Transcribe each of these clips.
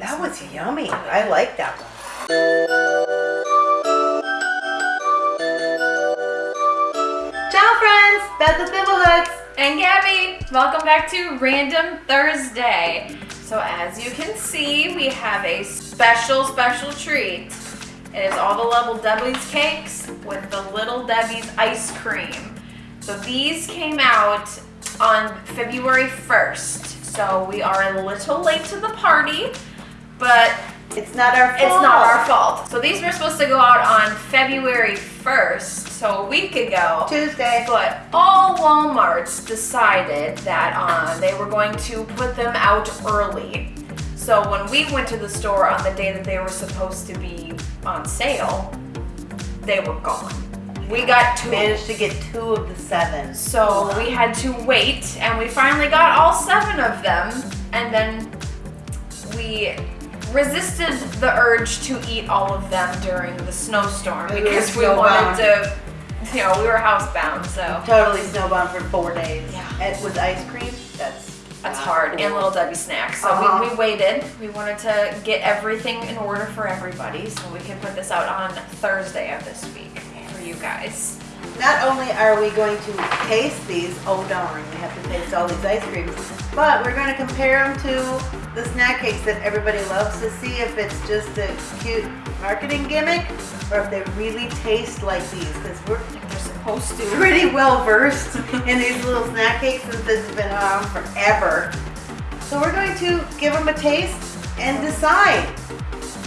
That was yummy. I like that one. Ciao friends, Beth with Thimblehooks. And Gabby, welcome back to Random Thursday. So as you can see, we have a special, special treat. It is all the Little Debbie's cakes with the Little Debbie's ice cream. So these came out on February 1st. So we are a little late to the party, but It's not our fault. it's not our fault. So these were supposed to go out on February 1st, so a week ago. Tuesday. But all Walmarts decided that uh, they were going to put them out early. So when we went to the store on the day that they were supposed to be on sale, they were gone. We got two. Managed to get two of the seven. So we had to wait, and we finally got all seven of them, and then we resisted the urge to eat all of them during the snowstorm were because we wanted to, you know, we were housebound, so Totally snowbound for four days. Yeah. And with ice cream, that's that's not hard. cool. And Little Debbie snacks. So Uh-huh. we, we waited. We wanted to get everything in order for everybody, so we could put this out on Thursday of this week for you guys. Not only are we going to taste these, oh darn, we have to taste all these ice creams, but we're going to compare them to the snack cakes that everybody loves to see if it's just a cute marketing gimmick or if they really taste like these because we're supposed to. pretty well versed in these little snack cakes since this has been around forever. So we're going to give them a taste and decide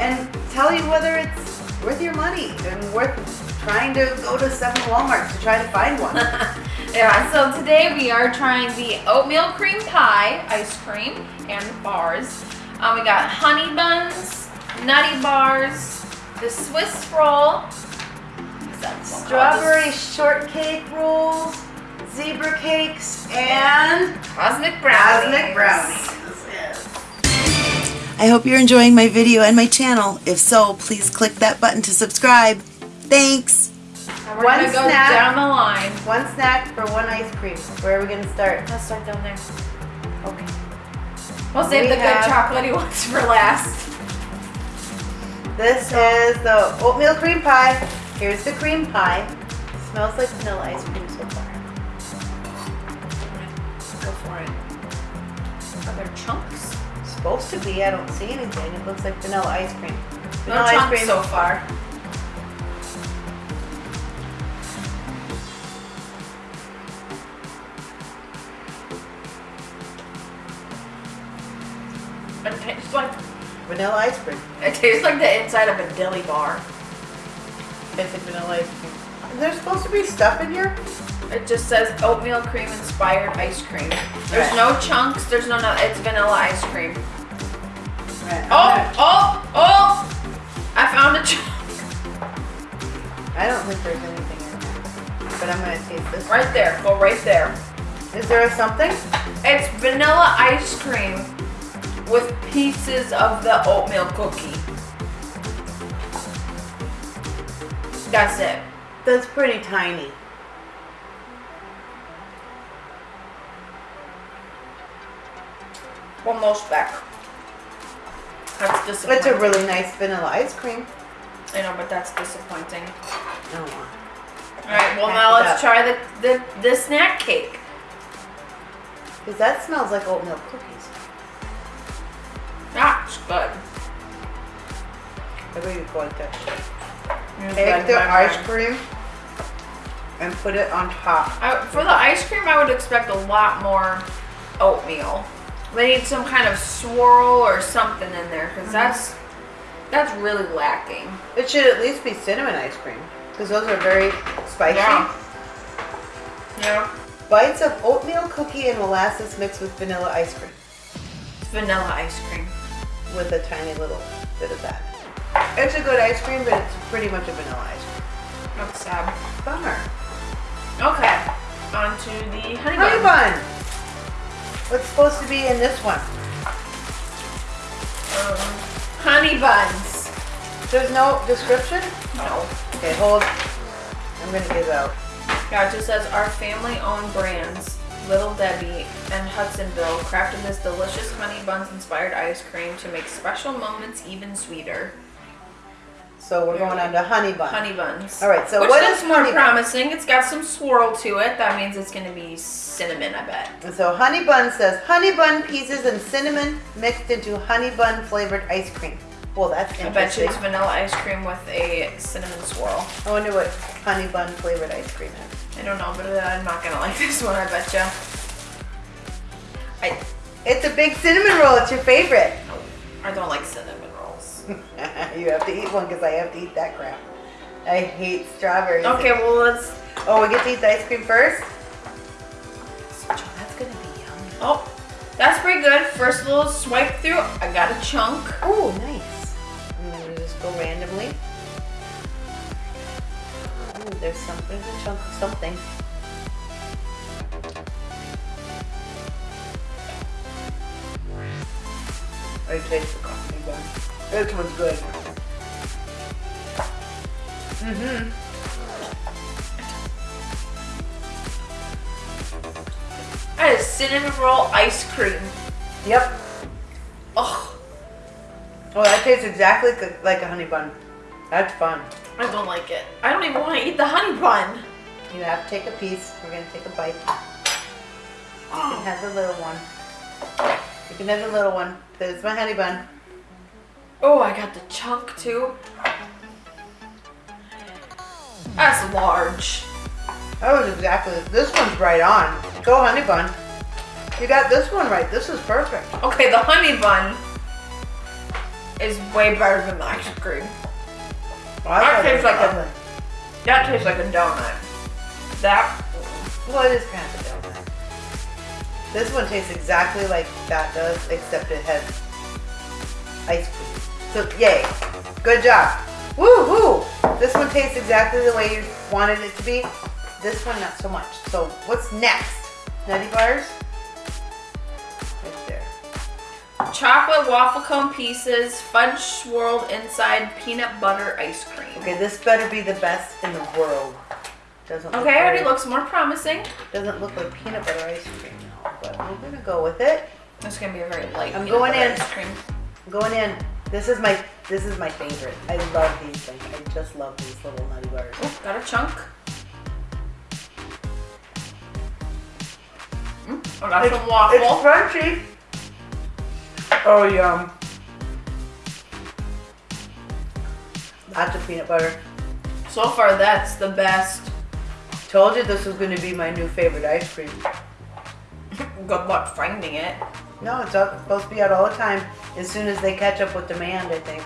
and tell you whether it's worth your money and worth trying to go to seven Walmarts to try to find one. Yeah, so today we are trying the oatmeal cream pie ice cream and bars. Um, we got honey buns, nutty bars, the Swiss roll, what's that one called? Strawberry shortcake rolls, zebra cakes, and cosmic brownies. cosmic brownies. I hope you're enjoying my video and my channel. If so, please click that button to subscribe. Thanks! And we're One gonna go snack. down the line. One snack for one ice cream. Where are we going to start? Let's start down there. Okay. We'll save We the good chocolatey ones for last. This is the oatmeal cream pie. Here's the cream pie. smells like vanilla ice cream so far. Go for it. Are there chunks? supposed to be. I don't see anything. It looks like vanilla ice cream. No Vanilla ice chunks cream. so far. Vanilla ice cream. it tastes like the inside of a deli bar. Basic vanilla ice cream. Is there supposed to be stuff in here? It just says oatmeal cream inspired ice cream. There's Right. no chunks. There's no no. It's vanilla ice cream. Right. Oh gonna- oh oh! I found a chunk I don't think there's anything in there. But I'm gonna taste this. right there. Go right there. Is there a something? It's vanilla ice cream with pieces of the oatmeal cookie. That's it. That's pretty tiny. One more speck. That's It's disappointing. a really nice vanilla ice cream. I know, but that's disappointing. Oh, All right, well now let's try the, the the snack cake. because that smells like oatmeal cookies. Good. I really like that. Take the ice cream and put it on top. I, for the ice cream, I would expect a lot more oatmeal. They need some kind of swirl or something in there because mm-hmm. that's that's really lacking. It should at least be cinnamon ice cream because those are very spicy. Yeah. Yeah, Bites of oatmeal cookie and molasses mixed with vanilla ice cream vanilla ice cream. With a tiny little bit of that. It's a good ice cream, but it's pretty much a vanilla ice cream. That's sad. Bummer. Okay, on to the honey, Honey bun. bun. What's supposed to be in this one? Um, honey buns. There's no description? No. Okay, hold. I'm gonna give out. Yeah, it just says our family-owned brands, Little Debbie and Hudsonville crafted this delicious honey buns inspired ice cream to make special moments even sweeter. So we're going on to honey bun. Honey buns. All right, so Which what is more bun? promising. It's got some swirl to it. That means it's gonna be cinnamon, I bet. And so honey bun says honey bun pieces and cinnamon mixed into honey bun flavored ice cream. Well, that's I bet you interesting. it's vanilla ice cream with a cinnamon swirl. I wonder what honey bun flavored ice cream is. I don't know, but I'm not gonna like this one, I bet you. I, It's a big cinnamon roll. It's your favorite. I don't like cinnamon rolls. you have to eat one because I have to eat that crap. I hate strawberries. Okay, well let's. Oh, we get to eat the ice cream first? That's gonna be yummy. Oh, that's pretty good. First little swipe through. I got a chunk. Oh, nice. I'm gonna just go randomly. Ooh, there's some, there's a chunk of something. I taste the coffee bun. This one's good. Mm-hmm. Cinnamon roll ice cream. Yep. Ugh, Oh, that tastes exactly like a honey bun. That's fun. I don't like it. I don't even want to eat the honey bun. You have to take a piece. We're gonna take a bite. You can have the little one. You can have the little one. There's my honey bun. Oh, I got the chunk too. That's large. That was exactly, this one's right on. Go honey bun. You got this one right. This is perfect. Okay, the honey bun is way better than the ice cream. Well, That tastes like a-. That tastes like a donut. That Well, it is kind of a donut. This one tastes exactly like that does, except it has ice cream. So, yay. Good job. Woo hoo! This one tastes exactly the way you wanted it to be. This one, not so much. So, what's next? Nutty bars? Chocolate waffle cone pieces, fudge swirled inside peanut butter ice cream. Okay, this better be the best in the world. Doesn't look Okay, already very- looks more promising. Doesn't look like peanut butter ice cream now, but we're gonna go with it. It's gonna be a very light. I'm going in. Ice cream. I'm going in. This is my this is my favorite. I love these things. I just love these little nutty bars. Ooh, got a chunk. Mm, I got some waffle. It's crunchy. Oh yum. Lots of peanut butter. So far, that's the best. Told you this was going to be my new favorite ice cream. Good luck finding it. No, it's up, supposed to be out all the time. As soon as they catch up with demand, I think.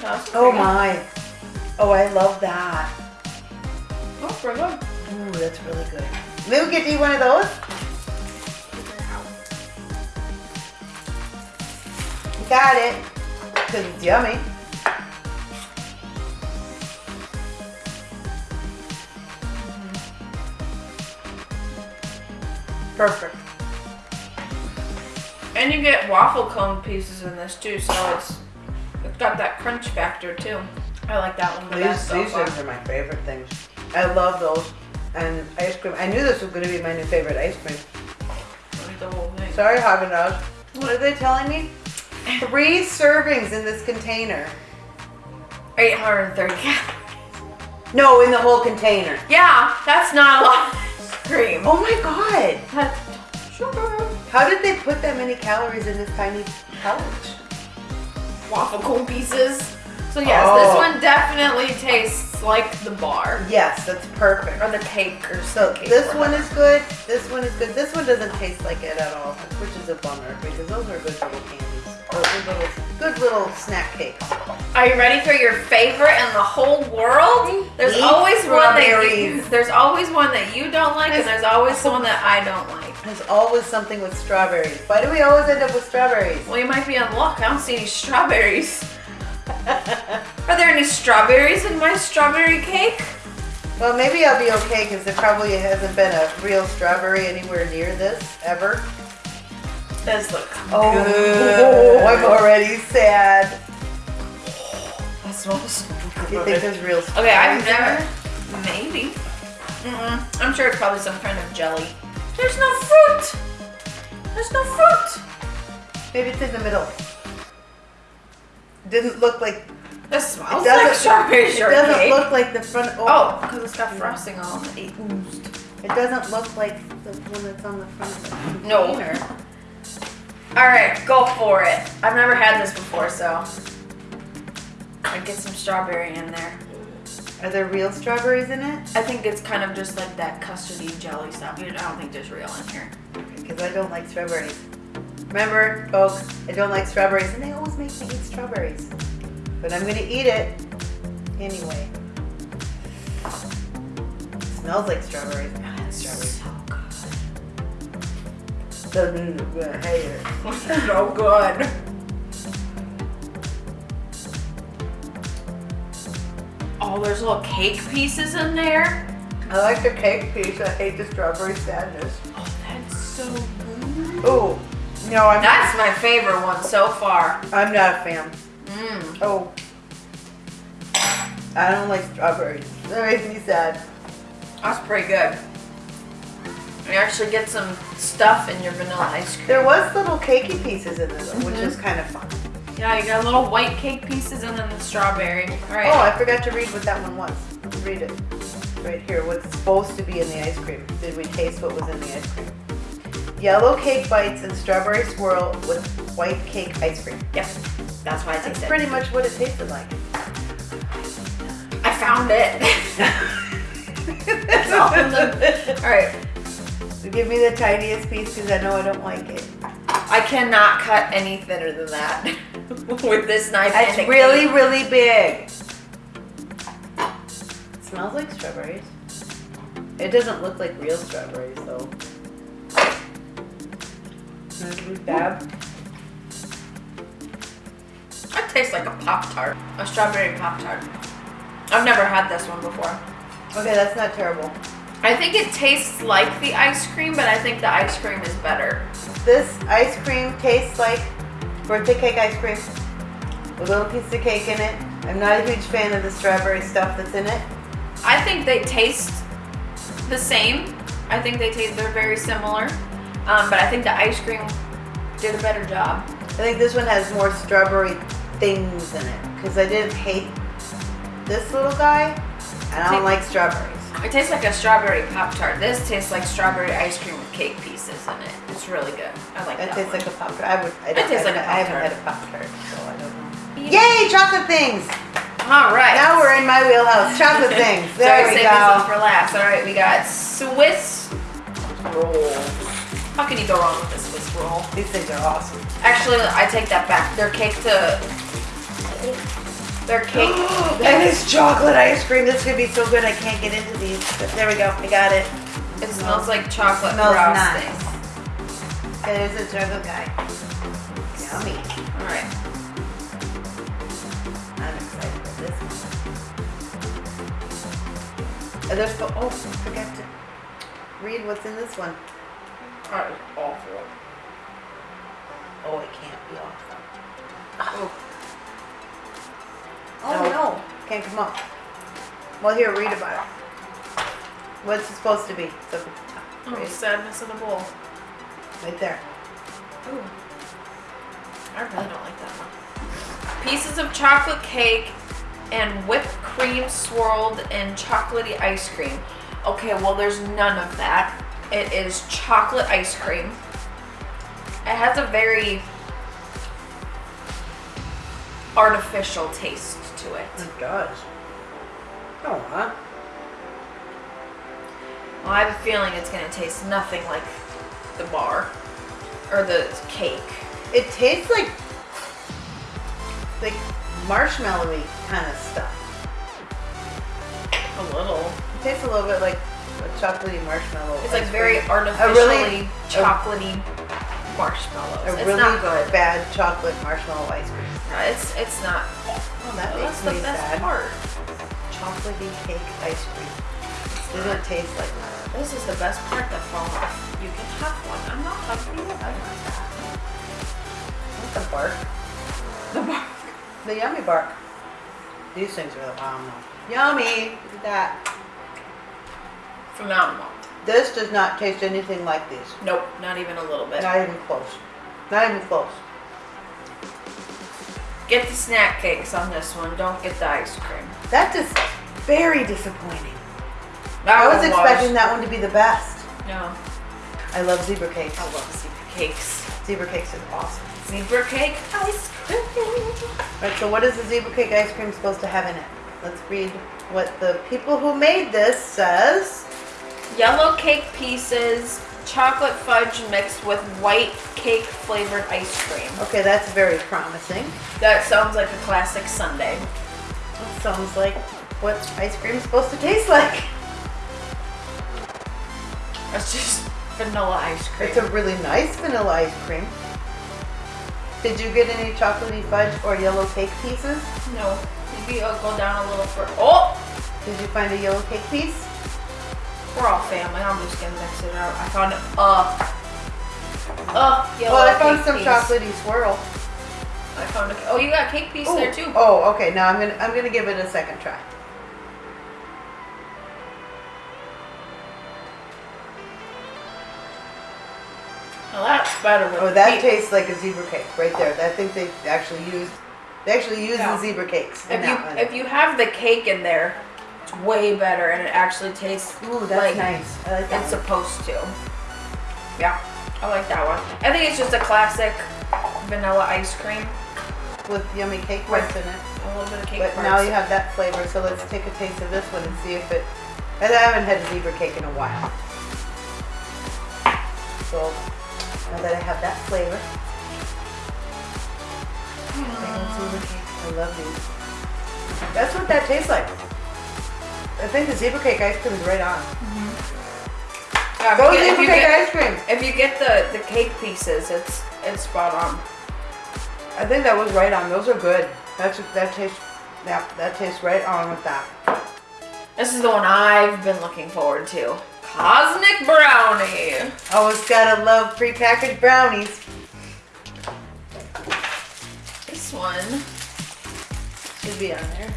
That's Oh good. my. Oh, I love that. Oh, pretty good. Ooh, that's really good. We get eat one of those. Got it. Because it's yummy. Perfect. And you get waffle cone pieces in this too, so it's it's got that crunch factor too. I like that one the These, these things are my favorite things. I love those. And ice cream. I knew this was going to be my new favorite ice cream. I'll eat the whole thing. Sorry, Haagen Dazs. What are they telling me? Three servings in this container. 830 calories. No, in the whole container. Yeah, that's not a lot of cream. Oh my god! That's sugar. How did they put that many calories in this tiny pouch? Waffle cone pieces. So yes, Oh. this one definitely tastes like the bar Yes, that's perfect. or the cake or So cake this or one is good. This one is good. This one doesn't taste like it at all, which is a bummer because those are good little candies. Little, good little snack cakes. Are you ready for your favorite in the whole world? There's Eat always one that you, there's always one that you don't like, and there's always one that I don't like. There's always something with strawberries. Why do we always end up with strawberries? Well, you might be in luck. I don't see any strawberries. Are there any strawberries in my strawberry cake? Well, maybe I'll be okay because there probably hasn't been a real strawberry anywhere near this ever. Does look Oh, I'm already sad. That smells so Do you think there's real Okay, I've never. Maybe. Mm-mm. I'm sure it's probably some kind of jelly. There's no fruit. There's no fruit. Maybe it's in the middle. Didn't look like. This It smells like strawberry it shortcake. doesn't look like the front. oh, because it's got frosting all on it. oozed. It doesn't look like the one that's on the front of the No. container. Right, go for it. I've never had this before, so I'd get some strawberry in there. Are there real strawberries in it? I think it's kind of just like that custardy jelly stuff. I don't think there's real in here. Because I don't like strawberries. Remember, folks, I don't like strawberries, and they always make me eat strawberries. But I'm gonna eat it anyway. smells like strawberries. It's strawberries. So hater. good. so good. Oh, there's little cake pieces in there. I like the cake piece. I hate the strawberry sadness. Oh, that's so good. Oh, no, I'm That's my favorite one so far. I'm not a fan. Mmm. Oh, I don't like strawberries. That makes me sad. That's pretty good. You actually get some stuff in your vanilla ice cream. There was little cakey pieces in this, which Mhm. is kind of fun. Yeah, you got little white cake pieces and then the strawberry. All right. Oh, I forgot to read what that one was. Read it. Right here. What's supposed to be in the ice cream? Did we taste what was in the ice cream? Yellow cake bites and strawberry swirl with white cake ice cream. Yep. That's why I That's tasted. pretty much what it tasted like. I found it. That's all in the- All right. Give me the tiniest piece because I know I don't like it. I cannot cut any thinner than that with this knife. It's really, really big. It smells like strawberries. It doesn't look like real strawberries though. Bad. That tastes like a pop tart, a strawberry pop tart. I've never had this one before. Okay, that's not terrible. I think it tastes like the ice cream, but I think the ice cream is better. This ice cream tastes like birthday cake ice cream a little piece of cake in it. I'm not a huge fan of the strawberry stuff that's in it. I think they taste the same. I think they taste they're very similar, um, but I think the ice cream did a better job. I think this one has more strawberry things in it because I didn't hate this little guy and I don't like strawberries. It tastes like a strawberry pop tart. This tastes like strawberry ice cream with cake pieces in it. It's really good. I like That It tastes one. like a pop tart. I would. I, It tastes I, like a I haven't Pop-Tart. had a pop tart, so I don't know. Yay, chocolate things! All right. Now we're in my wheelhouse. Chocolate things. There we saved this one go. for last. All right, we got Swiss roll. How can you go wrong with a Swiss roll? These things are awesome. Actually, I take that back. They're cake to. They're cake. and it's chocolate ice cream. This could be so good. I can't get into these. But there we go. I got it. It smells like chocolate Smells frosting. nice. Okay, there's a chocolate guy. Yummy. All right. I'm excited for this one. Are there spo- oh, I forgot to read what's in this one. That is awful. Oh, it can't be awesome. Oh, Oh No. no, can't come up. Well, here, read about it. What's it supposed to be? The oh, Right, sadness in a bowl. right there. Ooh. I really don't like that one. Pieces of chocolate cake and whipped cream swirled in chocolatey ice cream. Okay, well, there's none of that. It is chocolate ice cream. It has a very artificial taste to it. It does. Oh, huh? Well, I have a feeling it's gonna taste nothing like the bar or the cake. It tastes like like marshmallowy kind of stuff. A little. It tastes a little bit like a chocolatey marshmallow. It's like very cream. artificially really- chocolatey marshmallows. a it's really not good. bad chocolate marshmallow ice cream. No, it's it's not. Oh, that That's makes the me best sad. part. Chocolatey cake ice cream. It doesn't taste like that. This is the best part that falls off. You can have one. I'm not hungry. I like that. The bark? The bark. The yummy bark. These things are the though. Yummy! Look at that. Phenomenal. This does not taste anything like these. Nope, not even a little bit. Not even close. Not even close. Get the snack cakes on this one. Don't get the ice cream. That is very disappointing. That I was expecting that one to be the best. No, I love zebra cakes. I love zebra cakes. Zebra cakes is awesome. Zebra cake ice cream. Right, so what is the zebra cake ice cream supposed to have in it? Let's read what the people who made this says. Yellow cake pieces, chocolate fudge mixed with white cake flavored ice cream. Okay, that's very promising. That sounds like a classic sundae. That sounds like what ice cream is supposed to taste like. It's just vanilla ice cream. It's a really nice vanilla ice cream. Did you get any chocolatey fudge or yellow cake pieces? no, maybe I'll go down a little further. Oh, Did you find a yellow cake piece? We're all family. I'm just gonna mix it up. I found it. Uh, uh, yellow well, I found some piece. chocolatey swirl. I found a. Oh, you got cake piece Ooh. there too. Oh, okay. Now I'm gonna I'm gonna give it a second try. Well, that's better. Oh, that cake. tastes like a zebra cake right there. I think they actually used they actually used Yeah. the zebra cakes. If you if you have the cake in there, it's way better, and it actually tastes Ooh, that's like nice. I like that. it's one. supposed to. Yeah, I like that one. I think it's just a classic vanilla ice cream, with yummy cake Right. parts in it. a little bit of cake. But parts. now you have that flavor, so let's take a taste of this one and see if it. I haven't had a zebra cake in a while. So now that I have that flavor, cake, I love these. That's what that tastes like. I think the zebra cake ice cream is right on. Mm-hmm. Yeah, if Go you get- zebra cake get- ice cream. If you get the the cake pieces, it's it's spot on. I think that was right on. Those are good. That's that tastes. Yeah, that tastes right on with that. This is the one I've been looking forward to. Cosmic brownie. Always gotta love prepackaged brownies. This one. Should be on there.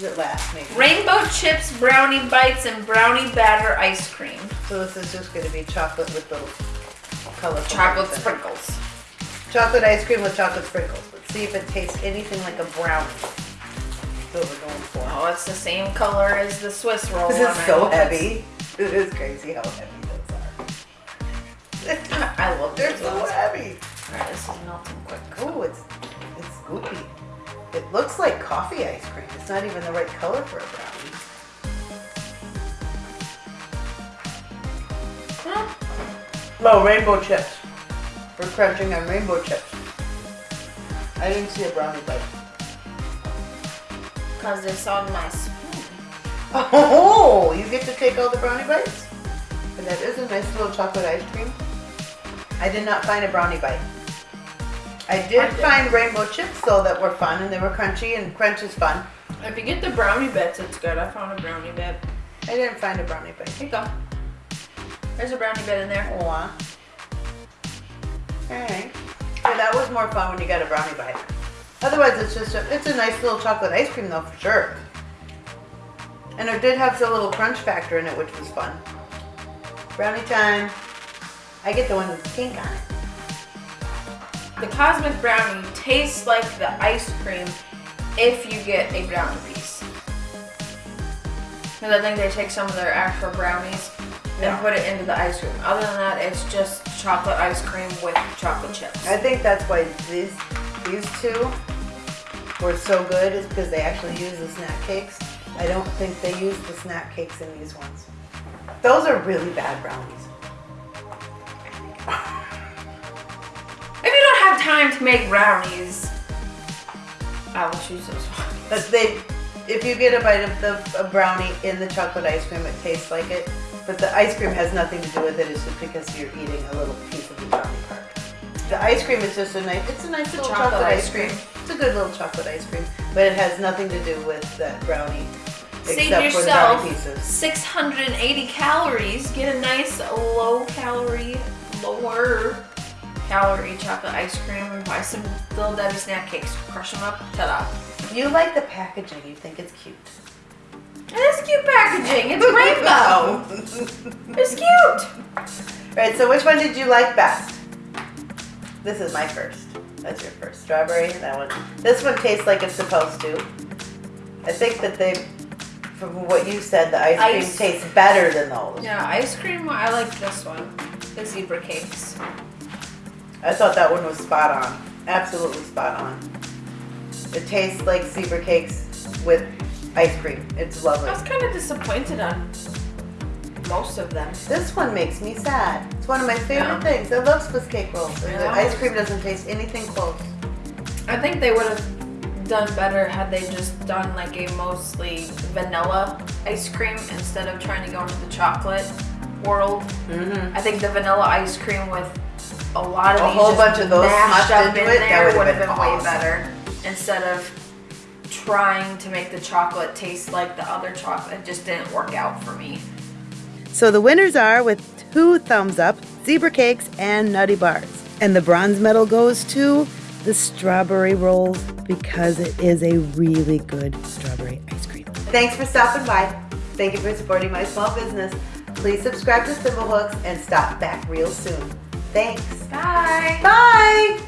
It last maybe? Rainbow chips, brownie bites, and brownie batter ice cream. So this is just gonna be chocolate with the colorful Chocolate things in it. sprinkles. Chocolate ice cream with chocolate sprinkles. Let's see if it tastes anything like a brownie. That's what we're going for. Oh, it's the same color as the Swiss roll. This is so it's- heavy. It is crazy how heavy those are. I love They're so ones. heavy. Alright, this is melting quick. Oh, it's it's goopy. It looks like coffee ice cream. It's not even the right color for a brownie. Oh, rainbow chips. We're crunching on rainbow chips. I didn't see a brownie bite. Because it's on my spoon. Oh, you get to take all the brownie bites? And that is a nice little chocolate ice cream. I did not find a brownie bite. I did, find rainbow chips though that were fun and they were crunchy and crunch is fun. If you get the brownie bits, it's good. I found a brownie bit. I didn't find a brownie bit. Here you go. There's a brownie bit in there. Aw. Alright. That was more fun when you got a brownie bite. Otherwise, it's just a, it's a nice little chocolate ice cream though, for sure. And it did have the little crunch factor in it, which was fun. Brownie time. I get the one with pink on it. The cosmic brownie tastes like the ice cream if you get a brownie piece. Because I think they take some of their actual brownies Yeah. and put it into the ice cream. Other than that, it's just chocolate ice cream with chocolate chips. I think that's why these these two were so good is because they actually use the snack cakes. I don't think they use the snack cakes in these ones. Those are really bad brownies. If you don't have time to make brownies, I will choose those ones. But they, if you get a bite of the a brownie in the chocolate ice cream, it tastes like it. But the ice cream has nothing to do with it. It's just because you're eating a little piece of the brownie part. The ice cream is just a nice. It's a nice little chocolate chocolate, ice ice cream. It's a good little chocolate ice cream, but it has nothing to do with that brownie. Save except yourself 680 calories. Get a nice low calorie, lower calorie chocolate ice cream and buy some little Debbie snack cakes. Crush them up. Ta-da. You like the packaging. You think it's cute. It is cute packaging. It's rainbow. it's cute. Right, so which one did you like best? This is my first. That's your first. Strawberry, that one. This one tastes like it's supposed to. I think that they, from what you said, the ice cream tastes better than those. Yeah, ice cream. I like this one. The zebra cakes. I thought that one was spot on. Absolutely spot on. It tastes like zebra cakes with ice cream. It's lovely. I was kind of disappointed on most of them. This one makes me sad. It's one of my favorite Yeah. things. I love Swiss cake rolls. And the ice cream doesn't taste anything close. I think they would have done better had they just done like a mostly vanilla ice cream instead of trying to go into the chocolate world. Mm-hmm. I think the vanilla ice cream with a lot of A these whole bunch of those mashed up into in it, that there would've would have been been way better instead of trying to make the chocolate taste like the other chocolate. It just didn't work out for me. So the winners are with two thumbs up, zebra cakes and nutty bars. And the bronze medal goes to the strawberry rolls because it is a really good strawberry ice cream. Thanks for stopping by. Thank you for supporting my small business. Please subscribe to Thimblehooks and stop back real soon. Thanks. Bye. Bye.